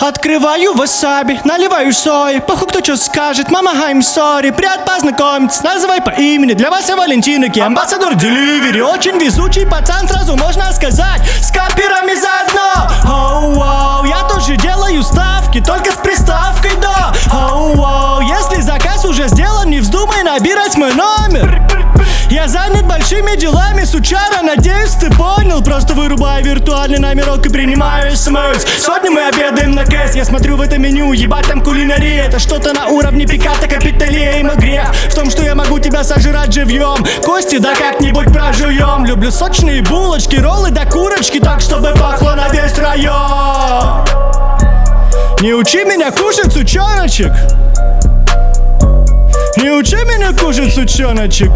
Открываю васаби, наливаю сои. Похуй кто что скажет, мама I'm sorry. Приятно познакомиться, называй по имени. Для вас я Валентинок, я амбассадор Деливери Очень везучий пацан, сразу можно сказать С копирами заодно Оу, оу, я тоже делаю ставки Только с приставкой до Оу, оу, если заказ уже сделан Не вздумай набирать мой номер. Я занят большими делами, сучара, надеюсь, ты понял. Просто вырубаю виртуальный номерок и принимаю смс. Сегодня мы обедаем на кэс, я смотрю в это меню. Ебать там кулинария, это что-то на уровне пиката, капиталия и магреф. В том, что я могу тебя сожрать живьем. Кости да как-нибудь прожуем. Люблю сочные булочки, роллы да курочки. Так, чтобы пахло на весь район. Не учи меня кушать, сучоночек. Не учи меня кушать, сучоночек